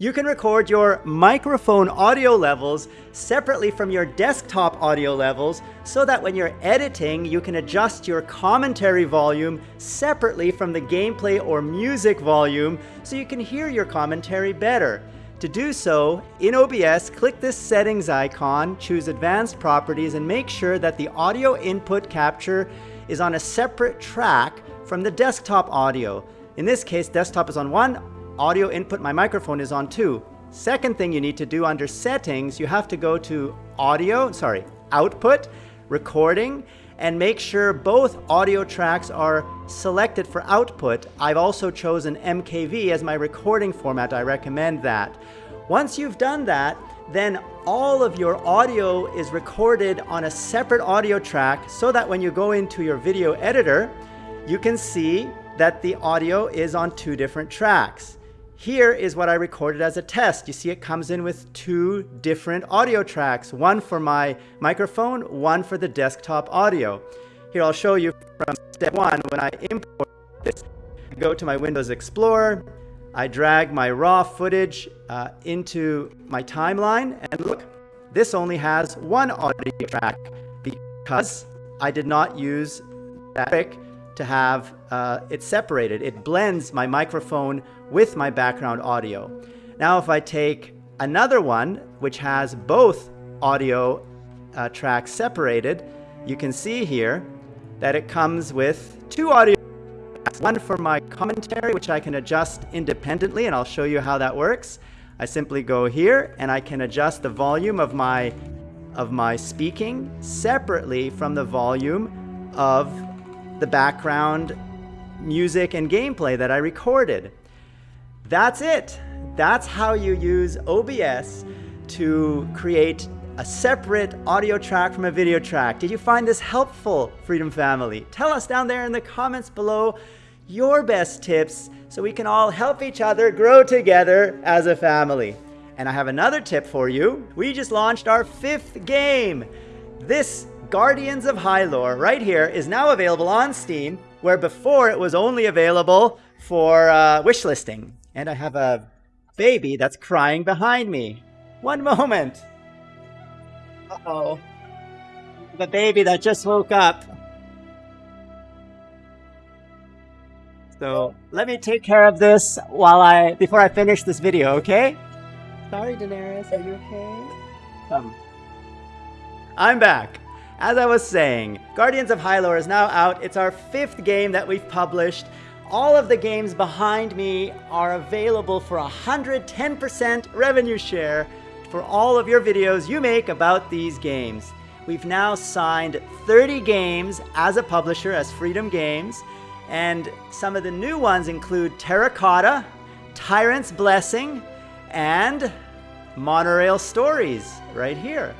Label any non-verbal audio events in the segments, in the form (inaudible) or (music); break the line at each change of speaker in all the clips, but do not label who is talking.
You can record your microphone audio levels separately from your desktop audio levels so that when you're editing, you can adjust your commentary volume separately from the gameplay or music volume so you can hear your commentary better. To do so, in OBS, click this settings icon, choose advanced properties, and make sure that the audio input capture is on a separate track from the desktop audio. In this case, desktop is on one, audio input, my microphone is on two. Second thing you need to do under settings, you have to go to audio, sorry, output, recording, and make sure both audio tracks are selected for output. I've also chosen MKV as my recording format. I recommend that. Once you've done that, then all of your audio is recorded on a separate audio track so that when you go into your video editor, you can see that the audio is on two different tracks. Here is what I recorded as a test. You see it comes in with two different audio tracks, one for my microphone, one for the desktop audio. Here I'll show you from step one, when I import this, I go to my Windows Explorer, I drag my raw footage uh, into my timeline, and look, this only has one audio track because I did not use that trick to have uh, it separated. It blends my microphone with my background audio. Now if I take another one, which has both audio uh, tracks separated, you can see here that it comes with two audio tracks. One for my commentary, which I can adjust independently, and I'll show you how that works. I simply go here and I can adjust the volume of my of my speaking separately from the volume of the background music and gameplay that I recorded. That's it. That's how you use OBS to create a separate audio track from a video track. Did you find this helpful, Freedom Family? Tell us down there in the comments below your best tips so we can all help each other grow together as a family. And I have another tip for you. We just launched our fifth game. This Guardians of Hyelore right here is now available on Steam, where before it was only available for uh, wishlisting. And I have a baby that's crying behind me. One moment. Uh-oh. The baby that just woke up. So let me take care of this while I before I finish this video, okay? Sorry, Daenerys, are you okay? Come. I'm back. As I was saying, Guardians of Hyelore is now out. It's our fifth game that we've published. All of the games behind me are available for 110% revenue share for all of your videos you make about these games. We've now signed 30 games as a publisher, as Freedom Games, and some of the new ones include Terracotta, Tyrant's Blessing, and Monorail Stories, right here.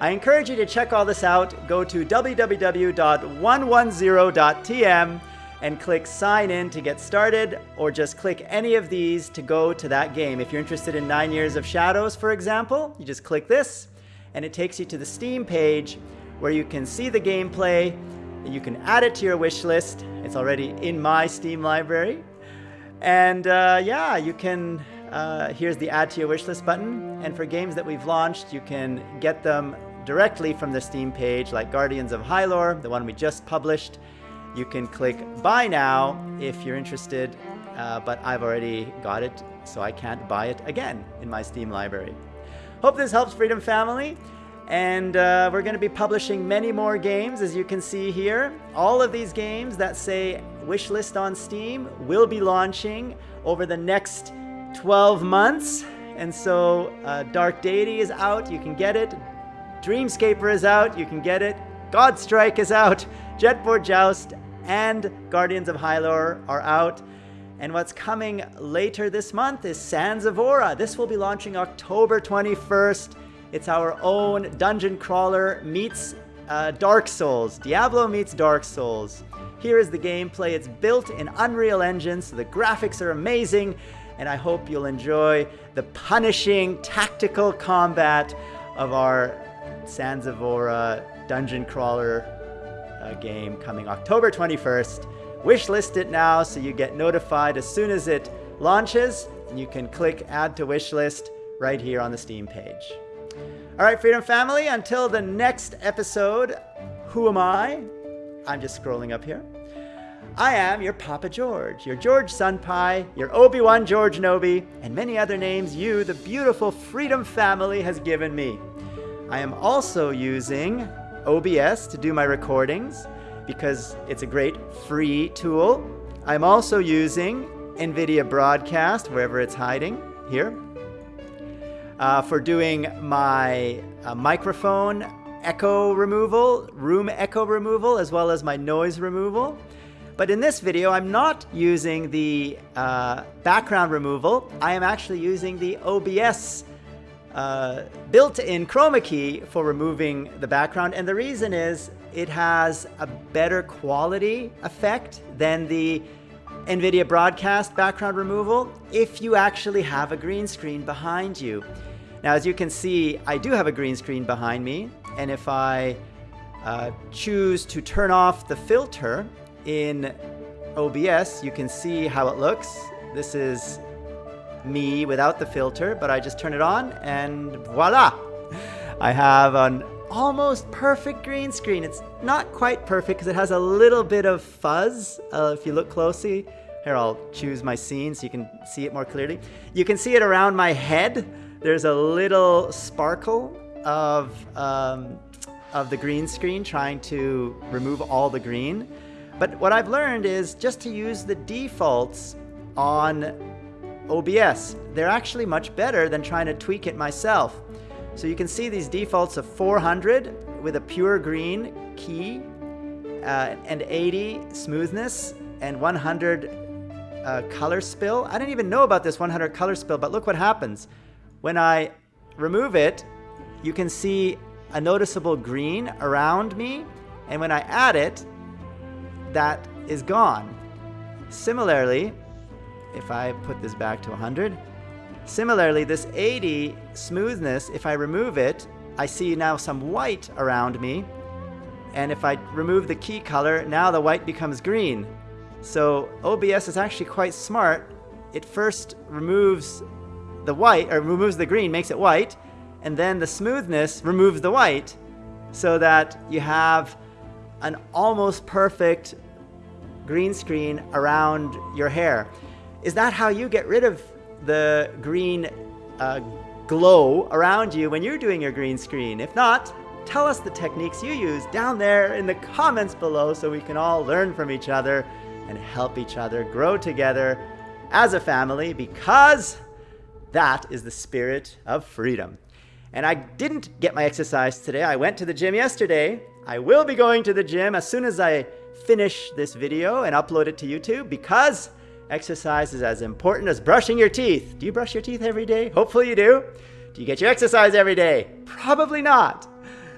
I encourage you to check all this out. Go to www.110.tm and click sign in to get started, or just click any of these to go to that game. If you're interested in Nine Years of Shadows, for example, you just click this, and it takes you to the Steam page where you can see the gameplay, you can add it to your wish list. It's already in my Steam library. And uh, yeah, you can, uh, here's the add to your wish list button. And for games that we've launched, you can get them directly from the Steam page, like Guardians of Hyelore, the one we just published. You can click Buy Now if you're interested, uh, but I've already got it, so I can't buy it again in my Steam library. Hope this helps Freedom Family. And uh, we're going to be publishing many more games, as you can see here. All of these games that say wishlist on Steam will be launching over the next 12 months. And so uh, Dark Deity is out. You can get it. Dreamscaper is out, you can get it. Godstrike is out. Jetboard Joust and Guardians of Hyelore are out. And what's coming later this month is Sands of Aura. This will be launching October 21st. It's our own dungeon crawler meets uh, Dark Souls. Diablo meets Dark Souls. Here is the gameplay. It's built in Unreal Engine, so the graphics are amazing, and I hope you'll enjoy the punishing tactical combat of our Aura dungeon crawler uh, game coming October 21st. Wishlist it now so you get notified as soon as it launches. and you can click add to wishlist right here on the Steam page. All right, Freedom Family, until the next episode, who am I? I'm just scrolling up here. I am your Papa George, your George Sunpie, your Obi-Wan George Nobi, and many other names you, the beautiful Freedom Family, has given me. I am also using OBS to do my recordings because it's a great free tool. I'm also using NVIDIA Broadcast, wherever it's hiding, here, uh, for doing my uh, microphone echo removal, room echo removal, as well as my noise removal. But in this video, I'm not using the uh, background removal. I am actually using the OBS uh, built-in chroma key for removing the background. And the reason is it has a better quality effect than the NVIDIA broadcast background removal if you actually have a green screen behind you. Now, as you can see, I do have a green screen behind me. And if I uh, choose to turn off the filter in OBS, you can see how it looks. This is me without the filter, but I just turn it on and voila! I have an almost perfect green screen. It's not quite perfect because it has a little bit of fuzz uh, if you look closely. Here, I'll choose my scene so you can see it more clearly. You can see it around my head. There's a little sparkle of, um, of the green screen trying to remove all the green. But what I've learned is just to use the defaults on OBS. They're actually much better than trying to tweak it myself. So you can see these defaults of 400 with a pure green key uh, and 80 smoothness and 100 uh, color spill. I didn't even know about this 100 color spill, but look what happens. When I remove it, you can see a noticeable green around me. And when I add it, that is gone. Similarly, if I put this back to 100, similarly, this 80 smoothness, if I remove it, I see now some white around me. And if I remove the key color, now the white becomes green. So OBS is actually quite smart. It first removes the white, or removes the green, makes it white, and then the smoothness removes the white so that you have an almost perfect green screen around your hair. Is that how you get rid of the green uh, glow around you when you're doing your green screen? If not, tell us the techniques you use down there in the comments below so we can all learn from each other and help each other grow together as a family because that is the spirit of freedom. And I didn't get my exercise today. I went to the gym yesterday. I will be going to the gym as soon as I finish this video and upload it to YouTube because exercise is as important as brushing your teeth. Do you brush your teeth every day? Hopefully you do. Do you get your exercise every day? Probably not.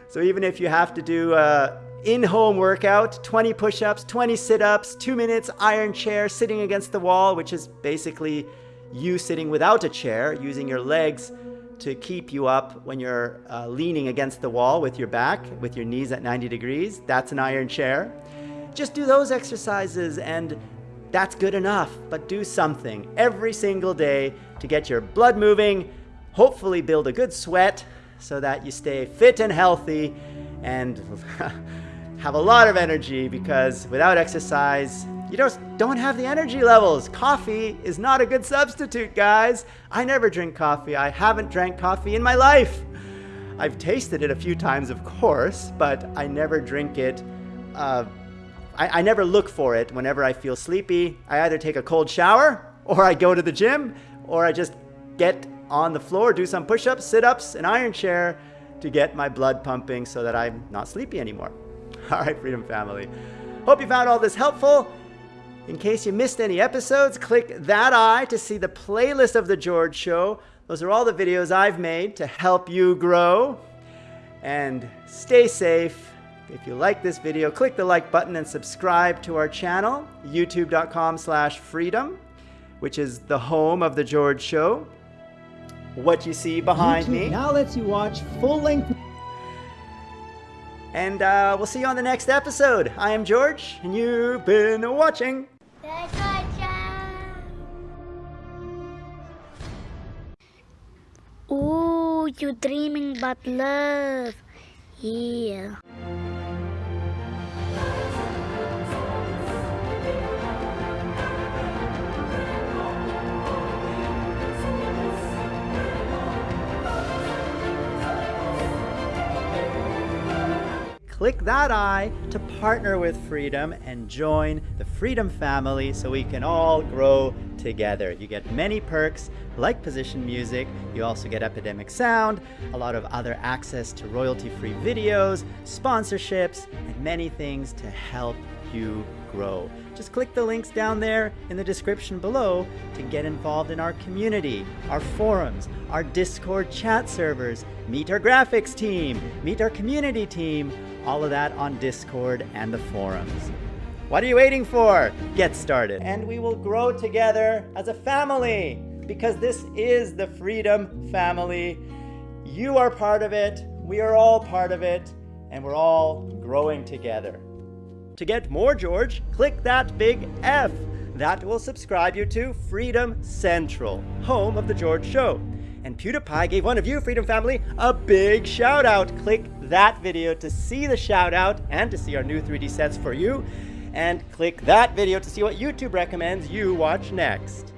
So even if you have to do a in-home workout, 20 push-ups, 20 sit-ups, two minutes iron chair sitting against the wall, which is basically you sitting without a chair, using your legs to keep you up when you're uh, leaning against the wall with your back, with your knees at 90 degrees. That's an iron chair. Just do those exercises and that's good enough, but do something every single day to get your blood moving, hopefully build a good sweat so that you stay fit and healthy and (laughs) have a lot of energy because without exercise, you just don't have the energy levels. Coffee is not a good substitute, guys. I never drink coffee. I haven't drank coffee in my life. I've tasted it a few times, of course, but I never drink it. Uh, I, I never look for it whenever I feel sleepy. I either take a cold shower, or I go to the gym, or I just get on the floor, do some push ups, sit ups, an iron chair to get my blood pumping so that I'm not sleepy anymore. (laughs) All right, Freedom Family. Hope you found all this helpful. In case you missed any episodes, click that eye to see the playlist of The George Show. Those are all the videos I've made to help you grow. And stay safe. If you like this video, click the like button and subscribe to our channel, youtube.com slash freedom, which is the home of The George Show. What you see behind
YouTube
me.
now lets you watch full-length
And uh, we'll see you on the next episode. I am George, and you've been watching.
The George Show. Oh, you dreaming about love. Yeah.
Click that I to partner with Freedom and join the Freedom family so we can all grow together. You get many perks like position music, you also get Epidemic Sound, a lot of other access to royalty-free videos, sponsorships, and many things to help you grow. Just click the links down there in the description below to get involved in our community, our forums, our Discord chat servers, meet our graphics team, meet our community team, all of that on Discord and the forums. What are you waiting for? Get started. And we will grow together as a family because this is the Freedom Family. You are part of it, we are all part of it, and we're all growing together. To get more George, click that big F. That will subscribe you to Freedom Central, home of The George Show. And PewDiePie gave one of you, Freedom Family, a big shout out. Click that video to see the shout out and to see our new 3D sets for you. And click that video to see what YouTube recommends you watch next.